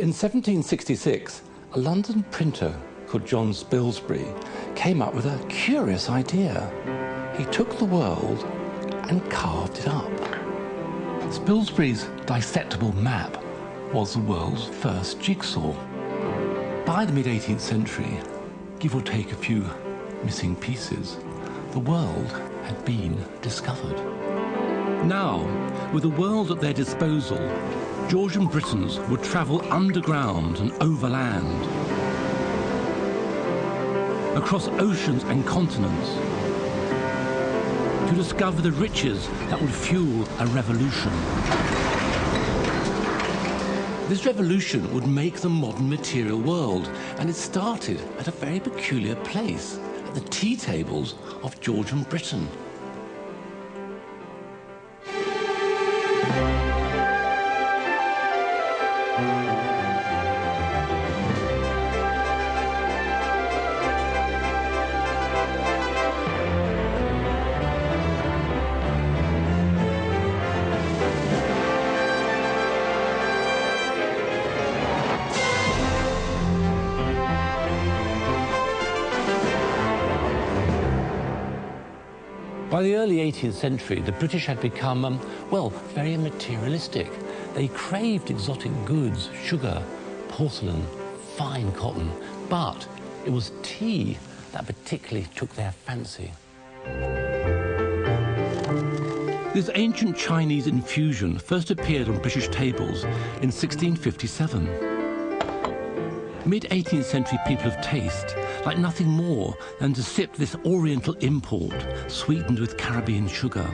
In 1766, a London printer called John Spilsbury came up with a curious idea. He took the world and carved it up. Spilsbury's dissectable map was the world's first jigsaw. By the mid 18th century, give or take a few missing pieces, the world had been discovered. Now, with the world at their disposal, Georgian Britons would travel underground and overland, across oceans and continents, to discover the riches that would fuel a revolution. This revolution would make the modern material world, and it started at a very peculiar place, at the tea tables of Georgian Britain. 18th century, the British had become, um, well, very materialistic. They craved exotic goods, sugar, porcelain, fine cotton, but it was tea that particularly took their fancy. This ancient Chinese infusion first appeared on British tables in 1657. Mid 18th century people of taste like nothing more than to sip this oriental import sweetened with Caribbean sugar.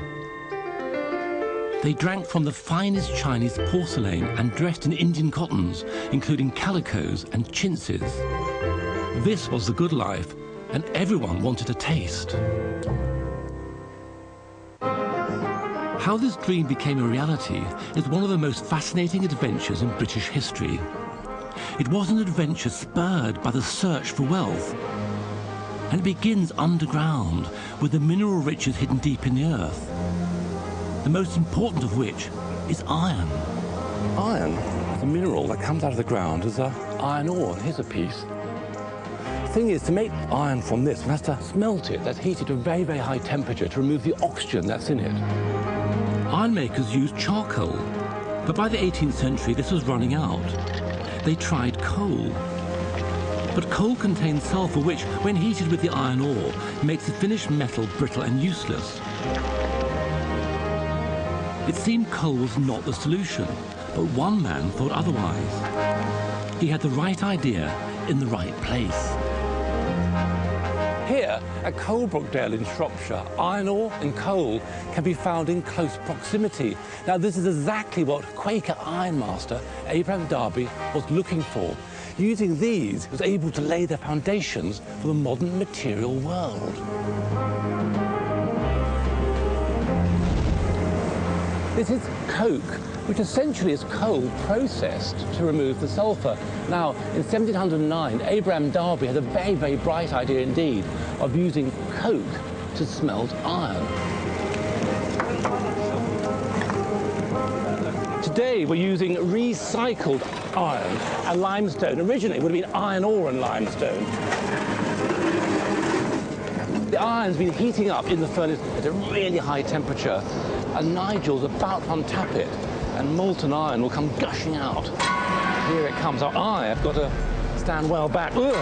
They drank from the finest Chinese porcelain and dressed in Indian cottons, including calicos and chintzes. This was the good life, and everyone wanted a taste. How this dream became a reality is one of the most fascinating adventures in British history. It was an adventure spurred by the search for wealth. And it begins underground with the mineral riches hidden deep in the earth. The most important of which is iron. Iron, the mineral that comes out of the ground, is a iron ore. And here's a piece. The thing is, to make iron from this, one has to smelt it. That's heated to a very, very high temperature to remove the oxygen that's in it. Iron makers used charcoal, but by the 18th century, this was running out they tried coal. But coal contains sulfur, which, when heated with the iron ore, makes the finished metal brittle and useless. It seemed coal was not the solution, but one man thought otherwise. He had the right idea in the right place. Here at Coalbrookdale in Shropshire, iron ore and coal can be found in close proximity. Now this is exactly what Quaker ironmaster Abraham Darby was looking for. Using these, he was able to lay the foundations for the modern material world. This is coke, which essentially is coal processed to remove the sulphur. Now, in 1709, Abraham Darby had a very, very bright idea indeed of using coke to smelt iron. Today, we're using recycled iron and limestone. Originally, it would have been iron ore and limestone. The iron's been heating up in the furnace at a really high temperature and Nigel's about to untap it, and molten iron will come gushing out. Here it comes. Oh, I have got to stand well back. Ugh.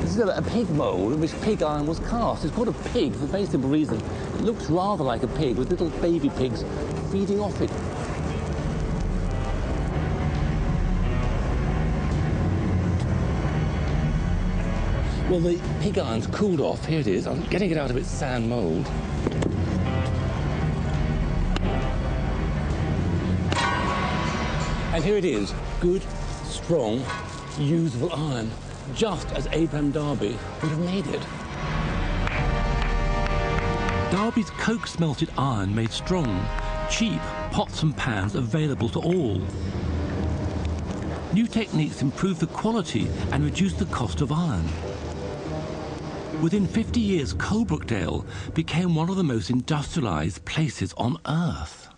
This is a, a pig mould in which pig iron was cast. It's called a pig for a very simple reason. It looks rather like a pig with little baby pigs feeding off it. Well, the pig iron's cooled off. Here it is. I'm getting it out of its sand mould. And here it is. Good, strong, usable iron, just as Abraham Darby would have made it. Darby's coke smelted iron made strong, cheap pots and pans available to all. New techniques improved the quality and reduced the cost of iron. Within 50 years, Coalbrookdale became one of the most industrialized places on Earth.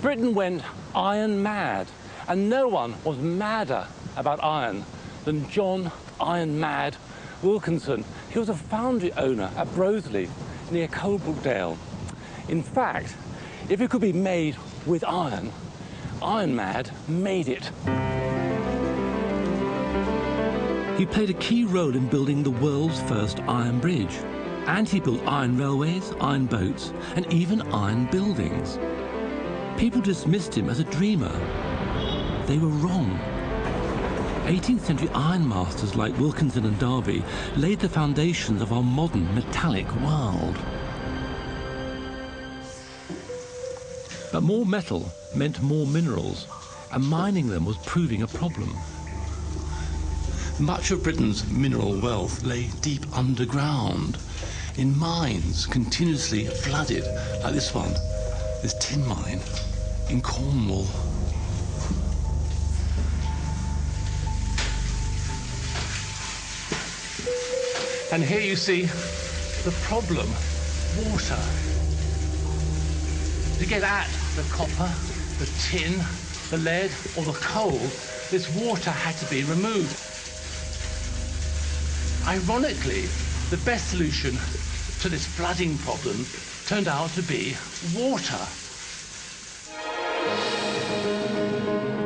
Britain went iron mad, and no one was madder about iron than John Iron Mad Wilkinson. He was a foundry owner at Broseley near Coalbrookdale. In fact, if it could be made with iron, Iron Mad made it. He played a key role in building the world's first iron bridge. And he built iron railways, iron boats, and even iron buildings. People dismissed him as a dreamer. They were wrong. 18th century ironmasters like Wilkinson and Darby laid the foundations of our modern metallic world. But more metal meant more minerals, and mining them was proving a problem. Much of Britain's mineral wealth lay deep underground, in mines continuously flooded, like this one, this tin mine in Cornwall. And here you see the problem, water. To get at the copper, the tin, the lead or the coal, this water had to be removed. Ironically, the best solution to this flooding problem turned out to be water.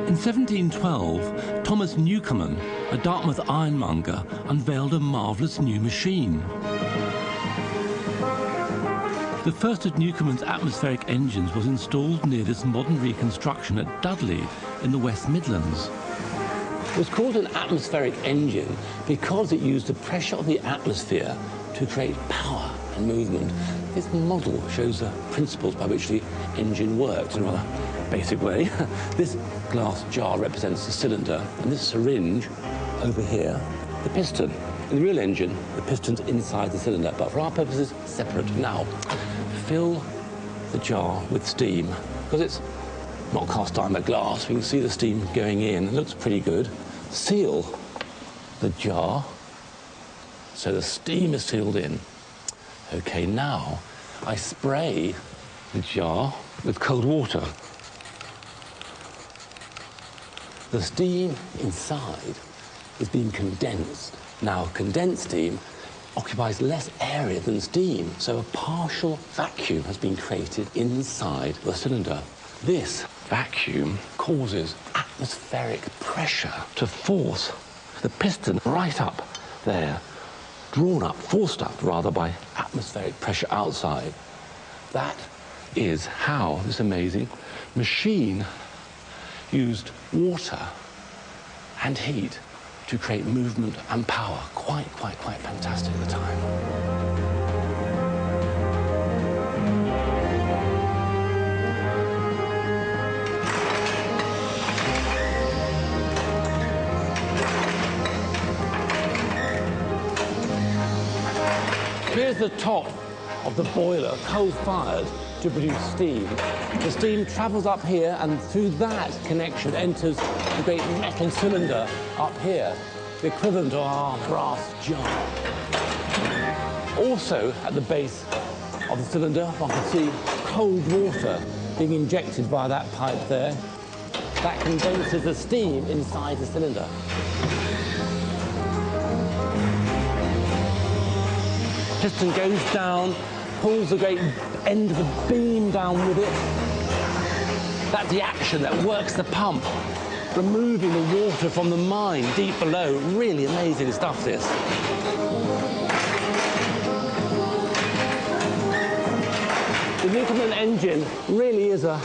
In 1712, Thomas Newcomen, a Dartmouth ironmonger, unveiled a marvellous new machine. The first of Newcomen's atmospheric engines was installed near this modern reconstruction at Dudley in the West Midlands. It was called an atmospheric engine because it used the pressure of the atmosphere to create power and movement. This model shows the principles by which the engine works in a rather basic way. this glass jar represents the cylinder, and this syringe over here, the piston. In the real engine, the piston's inside the cylinder, but for our purposes, separate. Now, fill the jar with steam, because it's not cast iron but glass. We can see the steam going in. It looks pretty good. Seal the jar so the steam is sealed in. Okay, now I spray the jar with cold water. The steam inside is being condensed. Now, condensed steam occupies less area than steam, so a partial vacuum has been created inside the cylinder. This vacuum causes atmospheric pressure to force the piston right up there, drawn up, forced up rather by atmospheric pressure outside. That is how this amazing machine used water and heat to create movement and power. Quite, quite, quite fantastic at the time. The top of the boiler, coal-fired, to produce steam. The steam travels up here and through that connection enters the great metal cylinder up here, the equivalent of our brass jar. Also at the base of the cylinder, one can see cold water being injected by that pipe there. That condenses the steam inside the cylinder. Piston goes down, pulls the great end of the beam down with it. That's the action that works the pump, removing the water from the mine deep below. Really amazing stuff, this. The Newcomen engine really is a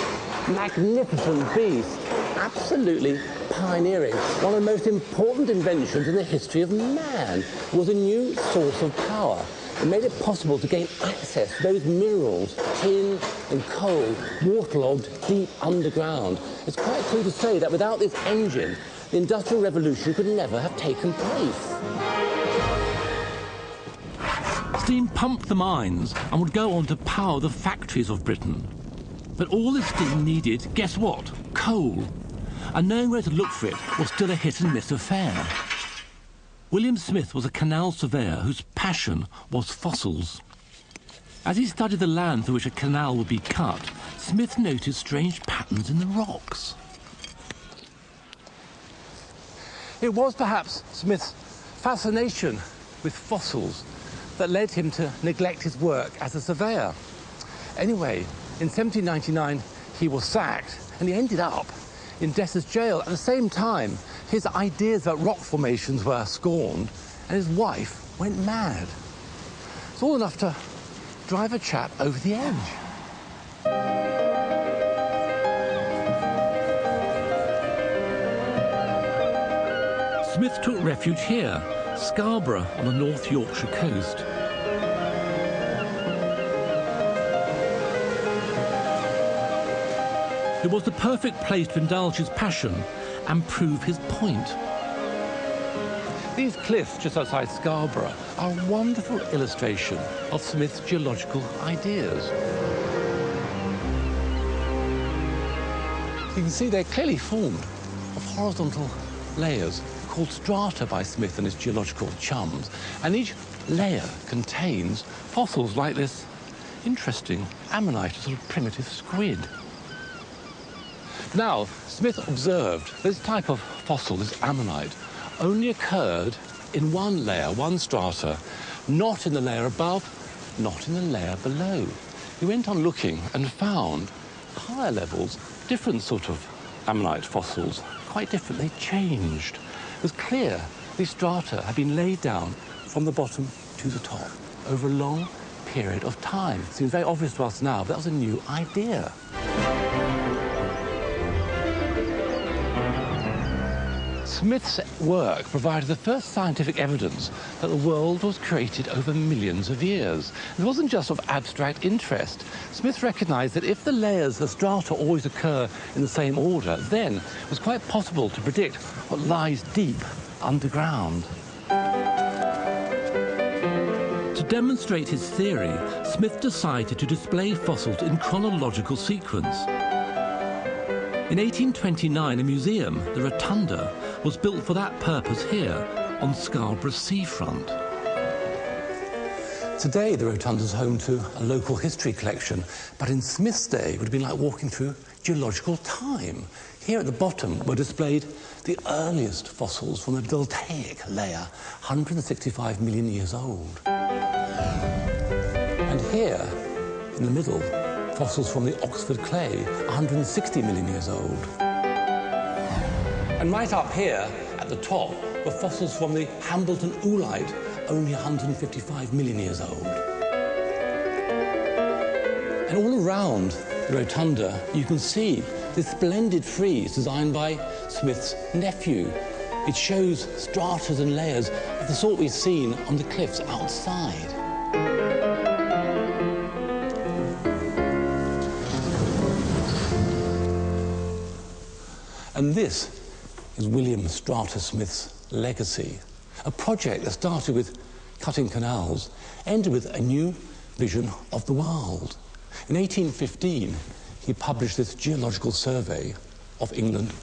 magnificent beast, absolutely pioneering. One of the most important inventions in the history of man was a new source of power. It made it possible to gain access to those minerals, tin and coal, waterlogged deep underground. It's quite true to say that without this engine, the Industrial Revolution could never have taken place. Steam pumped the mines and would go on to power the factories of Britain. But all this steam needed, guess what? Coal. and knowing where to look for it was still a hit and miss affair. William Smith was a canal surveyor whose passion was fossils. As he studied the land through which a canal would be cut, Smith noticed strange patterns in the rocks. It was perhaps Smith's fascination with fossils that led him to neglect his work as a surveyor. Anyway, in 1799, he was sacked and he ended up in Debtors' jail. At the same time, his ideas about rock formations were scorned and his wife went mad. It's all enough to drive a chap over the edge. Smith took refuge here, Scarborough on the North Yorkshire coast. It was the perfect place to indulge his passion and prove his point. These cliffs just outside Scarborough are a wonderful illustration of Smith's geological ideas. You can see they're clearly formed of horizontal layers called strata by Smith and his geological chums. And each layer contains fossils like this interesting ammonite, a sort of primitive squid. Now, Smith observed this type of fossil, this ammonite, only occurred in one layer, one strata, not in the layer above, not in the layer below. He went on looking and found higher levels, different sort of ammonite fossils, quite different. They changed. It was clear these strata had been laid down from the bottom to the top over a long period of time. It Seems very obvious to us now, but that was a new idea. Smith's work provided the first scientific evidence that the world was created over millions of years. It wasn't just of abstract interest. Smith recognized that if the layers of strata always occur in the same order, then it was quite possible to predict what lies deep underground. To demonstrate his theory, Smith decided to display fossils in chronological sequence. In 1829, a museum, the Rotunda, was built for that purpose here on Scarborough seafront. Today, the Rotunda is home to a local history collection, but in Smith's day, it would have been like walking through geological time. Here at the bottom were displayed the earliest fossils from the Deltaic layer, 165 million years old. And here, in the middle, fossils from the Oxford clay, 160 million years old. And right up here at the top were fossils from the Hambleton oolite, only 155 million years old. And all around the rotunda, you can see this splendid frieze designed by Smith's nephew. It shows stratas and layers of the sort we've seen on the cliffs outside. And this is William Strata Smith's legacy. A project that started with cutting canals, ended with a new vision of the world. In 1815, he published this geological survey of England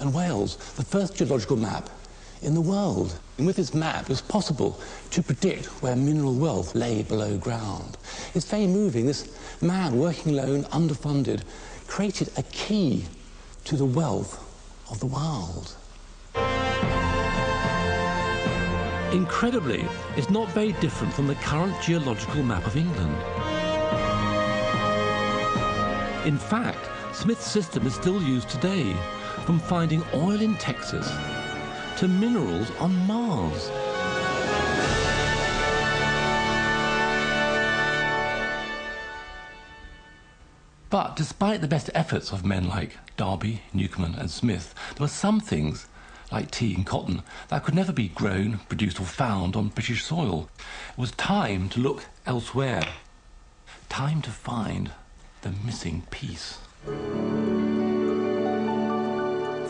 and Wales, the first geological map in the world. And with this map, it was possible to predict where mineral wealth lay below ground. It's very moving. This man, working alone, underfunded, created a key to the wealth of the world. Incredibly, it's not very different from the current geological map of England. In fact, Smith's system is still used today, from finding oil in Texas to minerals on Mars. But despite the best efforts of men like Darby, Newcomen, and Smith, there were some things, like tea and cotton, that could never be grown, produced, or found on British soil. It was time to look elsewhere. Time to find the missing piece.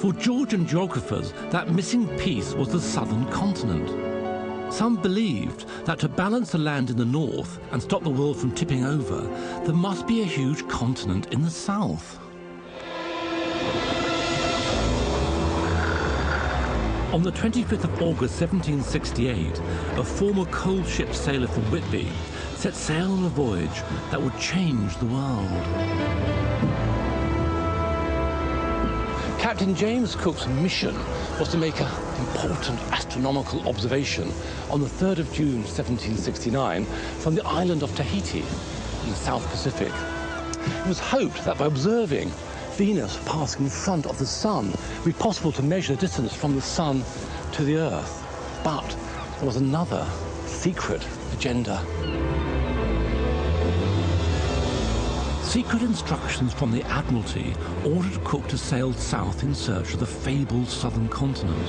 For Georgian geographers, that missing piece was the southern continent. Some believed that to balance the land in the north and stop the world from tipping over, there must be a huge continent in the south. On the 25th of August 1768, a former coal ship sailor from Whitby set sail on a voyage that would change the world. Captain James Cook's mission was to make an important astronomical observation on the 3rd of June 1769 from the island of Tahiti in the South Pacific. It was hoped that by observing Venus passing in front of the Sun, it would be possible to measure the distance from the Sun to the Earth. But there was another secret agenda. Secret instructions from the Admiralty ordered Cook to sail south in search of the fabled southern continent.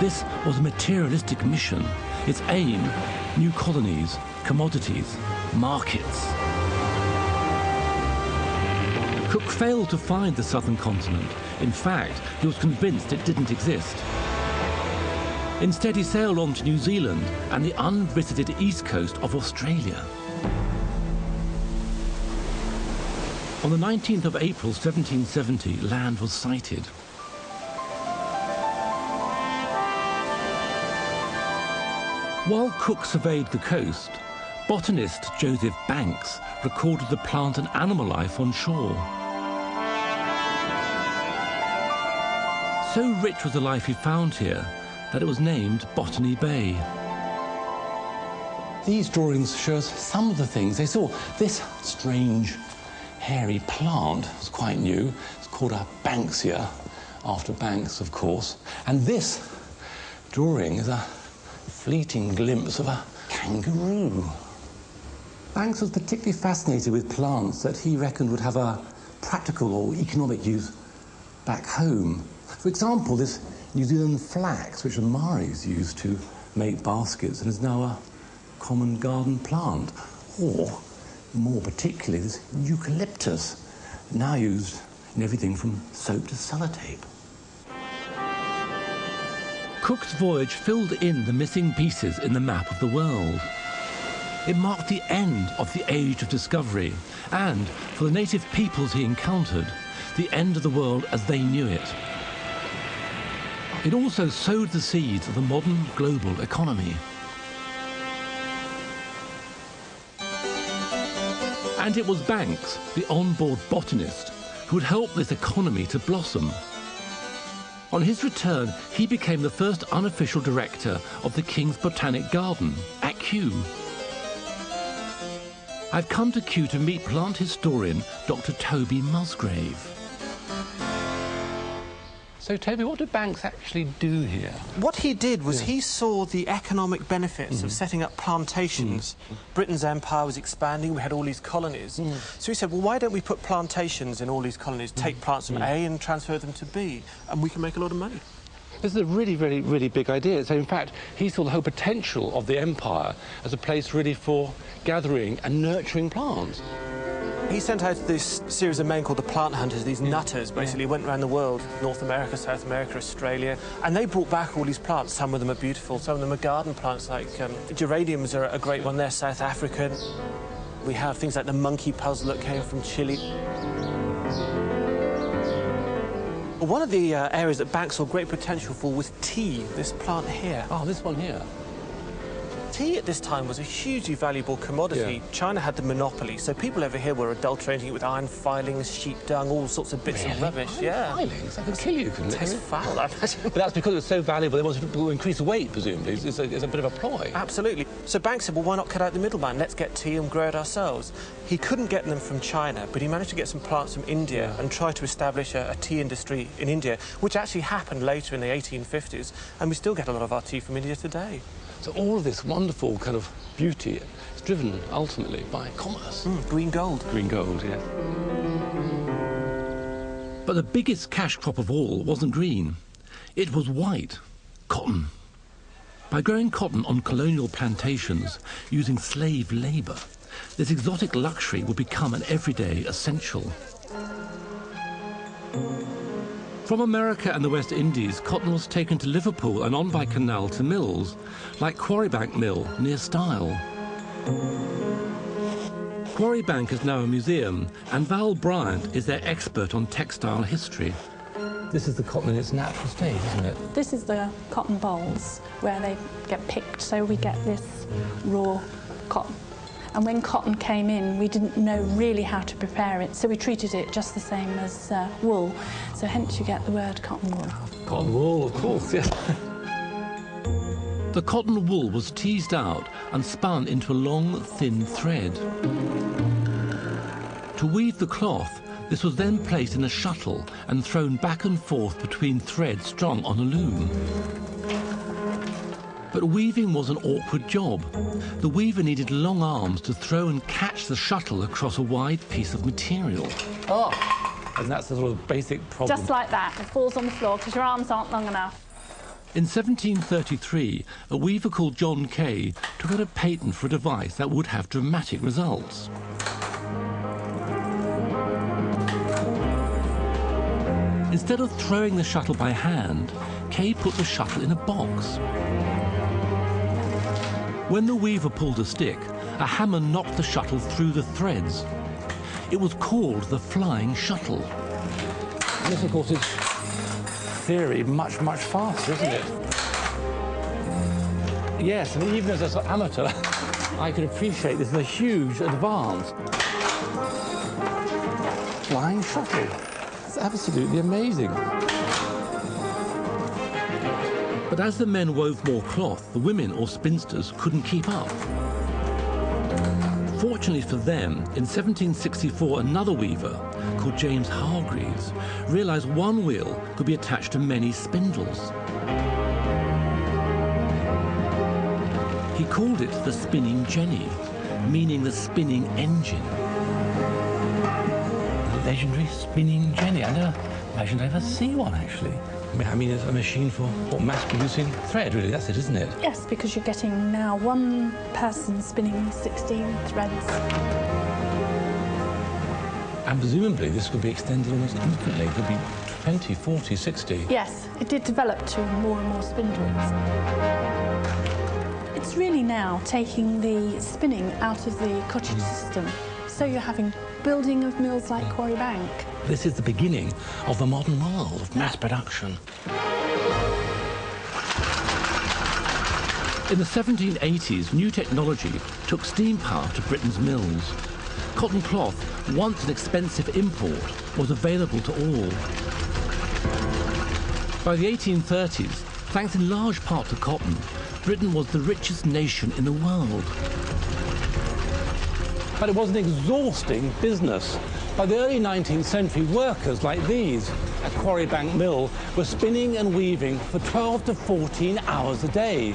This was a materialistic mission. Its aim, new colonies, commodities, markets. Cook failed to find the southern continent. In fact, he was convinced it didn't exist. Instead, he sailed on to New Zealand and the unvisited east coast of Australia. On the 19th of April 1770, land was sighted. While Cook surveyed the coast, botanist Joseph Banks recorded the plant and animal life on shore. So rich was the life he found here that it was named Botany Bay. These drawings show us some of the things they saw. This strange hairy plant was quite new. It's called a Banksia, after Banks, of course. And this drawing is a fleeting glimpse of a kangaroo. Banks was particularly fascinated with plants that he reckoned would have a practical or economic use back home. For example, this New Zealand flax, which the Maoris used to make baskets and is now a common garden plant. Or, more particularly, this eucalyptus, now used in everything from soap to sellotape. Cook's voyage filled in the missing pieces in the map of the world. It marked the end of the age of discovery and, for the native peoples he encountered, the end of the world as they knew it. It also sowed the seeds of the modern global economy. And it was Banks, the onboard botanist, who would help this economy to blossom. On his return, he became the first unofficial director of the King's Botanic Garden at Kew. I've come to Kew to meet plant historian Dr. Toby Musgrave. So, Toby, what did Banks actually do here? What he did was yeah. he saw the economic benefits mm. of setting up plantations. Mm. Britain's empire was expanding, we had all these colonies. Mm. So he said, well, why don't we put plantations in all these colonies, take mm. plants from mm. A and transfer them to B, and we can make a lot of money. This is a really, really, really big idea. So, in fact, he saw the whole potential of the empire as a place really for gathering and nurturing plants. He sent out this series of men called the plant hunters, these nutters, basically went around the world, North America, South America, Australia, and they brought back all these plants. Some of them are beautiful, some of them are garden plants, like um, geraniums are a great one. They're South African. We have things like the monkey puzzle that came from Chile. One of the uh, areas that Banks saw great potential for was tea, this plant here. Oh, this one here tea at this time was a hugely valuable commodity. Yeah. China had the monopoly, so people over here were adulterating it with iron filings, sheep dung, all sorts of bits really? of rubbish. Iron yeah. filings? That could kill you, couldn't it? Tastes foul, I imagine. But that's because it was so valuable, they wanted to increase weight, presumably. It's a, it's a bit of a ploy. Absolutely. So Banks said, well, why not cut out the middleman? Let's get tea and grow it ourselves. He couldn't get them from China, but he managed to get some plants from India yeah. and try to establish a, a tea industry in India, which actually happened later in the 1850s, and we still get a lot of our tea from India today. So all of this wonderful kind of beauty is driven ultimately by commerce. Mm, green gold. Green gold, yeah. But the biggest cash crop of all wasn't green. It was white, cotton. By growing cotton on colonial plantations using slave labour, this exotic luxury would become an everyday essential. From America and the West Indies, cotton was taken to Liverpool and on by canal to mills, like Quarrybank Mill near Styal. Quarrybank is now a museum, and Val Bryant is their expert on textile history. This is the cotton in its natural state, isn't it? This is the cotton bolls where they get picked, so we get this raw cotton. And when cotton came in, we didn't know really how to prepare it, so we treated it just the same as uh, wool. So hence you get the word cotton wool. Cotton wool, of course, yes. The cotton wool was teased out and spun into a long, thin thread. To weave the cloth, this was then placed in a shuttle and thrown back and forth between threads strung on a loom. But weaving was an awkward job. The weaver needed long arms to throw and catch the shuttle across a wide piece of material. Oh, and that's the sort of basic problem. Just like that, it falls on the floor because your arms aren't long enough. In 1733, a weaver called John Kay took out a patent for a device that would have dramatic results. Instead of throwing the shuttle by hand, Kay put the shuttle in a box. When the weaver pulled a stick, a hammer knocked the shuttle through the threads. It was called the flying shuttle. This, of course, is theory much, much faster, isn't it? Yes, and even as an amateur, I can appreciate this is a huge advance. Flying shuttle. It's absolutely amazing. But as the men wove more cloth, the women or spinsters couldn't keep up. Fortunately for them, in 1764, another weaver, called James Hargreaves, realized one wheel could be attached to many spindles. He called it the spinning jenny, meaning the spinning engine. The legendary spinning jenny. I never uh, imagined I'd ever see one, actually. I mean, it's a machine for what, mass producing thread, really. That's it, isn't it? Yes, because you're getting now one person spinning 16 threads. And presumably this could be extended almost infinitely. It could be 20, 40, 60. Yes, it did develop to more and more spindles. It's really now taking the spinning out of the cottage hmm. system. So you're having building of mills like Quarry Bank. This is the beginning of the modern world of mass production. In the 1780s, new technology took steam power to Britain's mills. Cotton cloth, once an expensive import, was available to all. By the 1830s, thanks in large part to cotton, Britain was the richest nation in the world. But it was an exhausting business. By the early 19th century, workers like these at Quarry Bank Mill were spinning and weaving for 12 to 14 hours a day.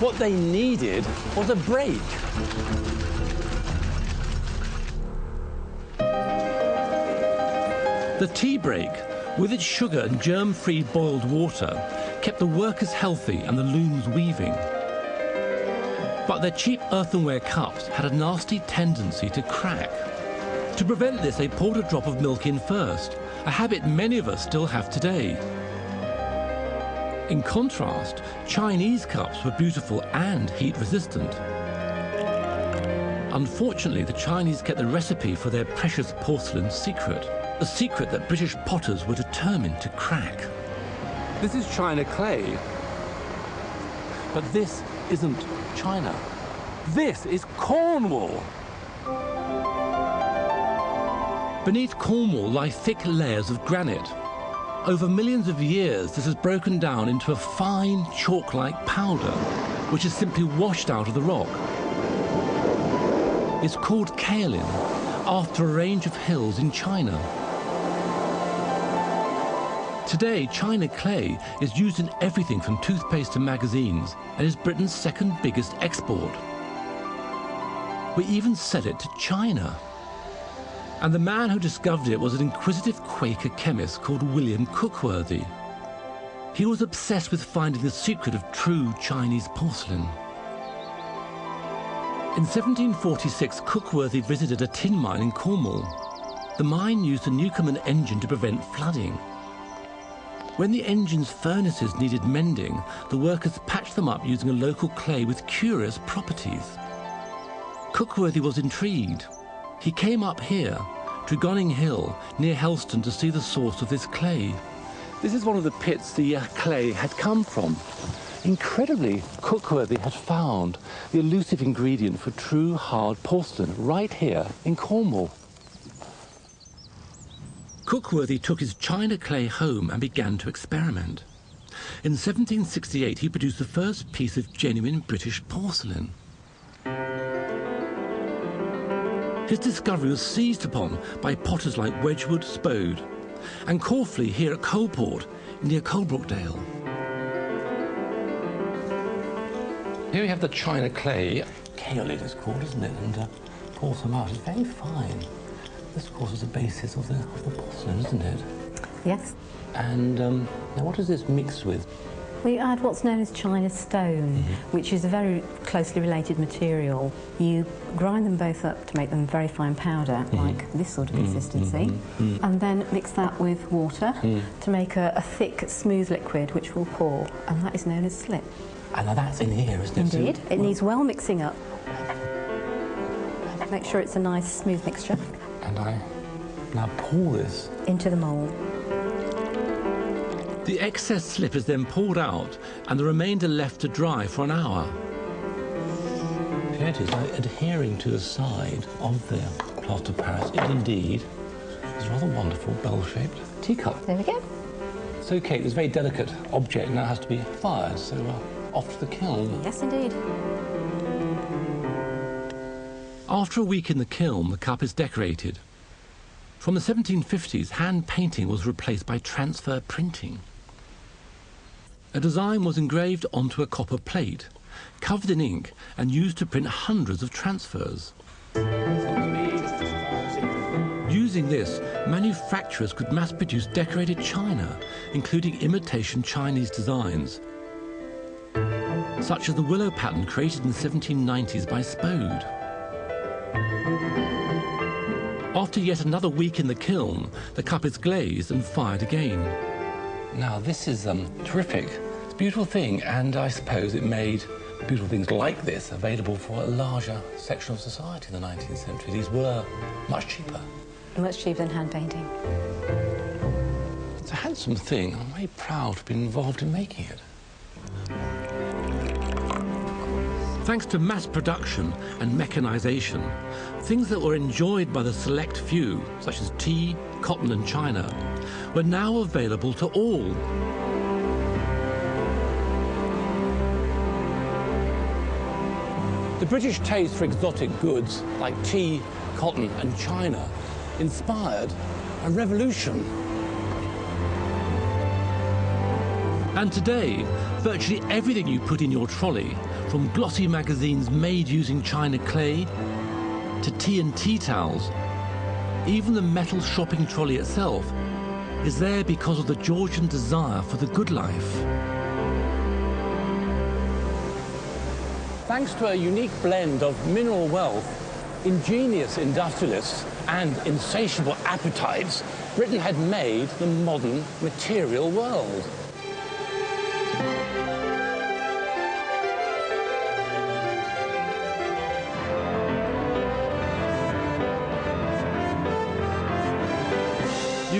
What they needed was a break. The tea break, with its sugar and germ-free boiled water, kept the workers healthy and the looms weaving. But their cheap earthenware cups had a nasty tendency to crack. To prevent this, they poured a drop of milk in first, a habit many of us still have today. In contrast, Chinese cups were beautiful and heat-resistant. Unfortunately, the Chinese kept the recipe for their precious porcelain secret, a secret that British potters were determined to crack. This is China clay. But this isn't China. This is Cornwall. Beneath Cornwall lie thick layers of granite. Over millions of years, this has broken down into a fine chalk-like powder, which is simply washed out of the rock. It's called kaolin, after a range of hills in China. Today, China clay is used in everything from toothpaste to magazines and is Britain's second biggest export. We even sell it to China. And the man who discovered it was an inquisitive Quaker chemist called William Cookworthy. He was obsessed with finding the secret of true Chinese porcelain. In 1746, Cookworthy visited a tin mine in Cornwall. The mine used a Newcomen engine to prevent flooding. When the engine's furnaces needed mending, the workers patched them up using a local clay with curious properties. Cookworthy was intrigued. He came up here, Tregonning Hill, near Helston, to see the source of this clay. This is one of the pits the uh, clay had come from. Incredibly, Cookworthy had found the elusive ingredient for true hard porcelain right here in Cornwall. Cookworthy took his china clay home and began to experiment. In 1768, he produced the first piece of genuine British porcelain. His discovery was seized upon by potters like Wedgwood Spode and Caughley here at Coalport near Coalbrookdale. Here we have the china clay. Kaolin is called, isn't it? And uh, some out. It's very fine. This, of course, is the basis of the, of the isn't it? Yes. And um, now what is this mixed with? We add what's known as china stone, mm -hmm. which is a very closely related material. You grind them both up to make them very fine powder, mm -hmm. like this sort of mm-hmm. consistency, mm -hmm. and then mix that with water mm. to make a, a, thick, smooth liquid which will pour, and that is known as slip. And that's in here, isn't it? Indeed. It needs well mixing up. Make sure it's a nice, smooth mixture. And I now pour this into the mould. The excess slip is then poured out and the remainder left to dry for an hour. Here it is, like adhering to the side of the plaster of Paris. It indeed is rather wonderful, bell-shaped teacup. There we go. So, Kate, this very delicate object now has to be fired, so uh, off to the kiln. Yes, indeed. After a week in the kiln, the cup is decorated. From the 1750s, hand painting was replaced by transfer printing. A design was engraved onto a copper plate, covered in ink and used to print hundreds of transfers. Using this, manufacturers could mass-produce decorated china, including imitation Chinese designs, such as the willow pattern created in the 1790s by Spode. After yet another week in the kiln, the cup is glazed and fired again. Now, this is um, terrific. It's a beautiful thing, and I suppose it made beautiful things like this available for a larger section of society in the 19th century. These were much cheaper. Much cheaper than hand painting. It's a handsome thing. I'm very proud to be involved in making it. Thanks to mass production and mechanization, things that were enjoyed by the select few, such as tea, cotton and china, were now available to all. The British taste for exotic goods like tea, cotton and china inspired a revolution. And today, virtually everything you put in your trolley from glossy magazines made using china clay to tea and tea towels, even the metal shopping trolley itself is there because of the Georgian desire for the good life. Thanks to a unique blend of mineral wealth, ingenious industrialists and insatiable appetites, Britain had made the modern material world.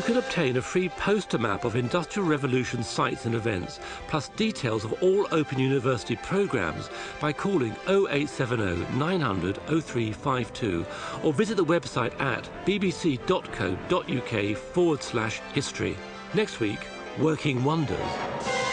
Can obtain a free poster map of Industrial Revolution sites and events, plus details of all Open University programmes by calling 0870 900 0352 or visit the website at bbc.co.uk forward slash history. Next week, Working Wonders.